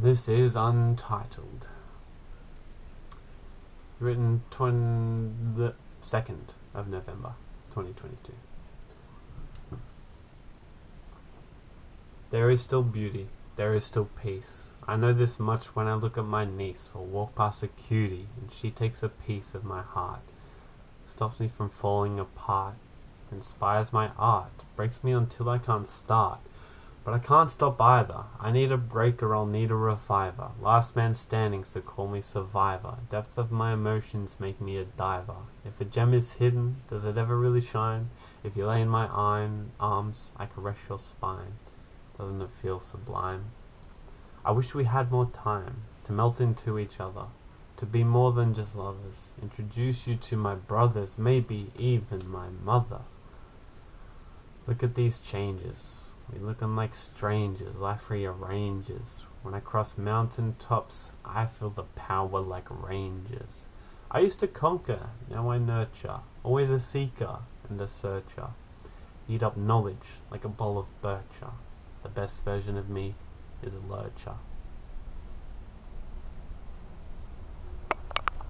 This is Untitled. Written 20, the 2nd of November 2022. There is still beauty, there is still peace. I know this much when I look at my niece or walk past a cutie and she takes a piece of my heart, stops me from falling apart, inspires my art, breaks me until I can't start. But I can't stop either. I need a breaker, I'll need a reviver. Last man standing, so call me survivor. Depth of my emotions make me a diver. If a gem is hidden, does it ever really shine? If you lay in my arms, I caress your spine. Doesn't it feel sublime? I wish we had more time to melt into each other, to be more than just lovers. Introduce you to my brothers, maybe even my mother. Look at these changes. We looking like strangers, life rearranges. When I cross mountain tops, I feel the power like rangers. I used to conquer, now I nurture. Always a seeker and a searcher. Eat up knowledge like a bowl of bircher. The best version of me is a lurcher.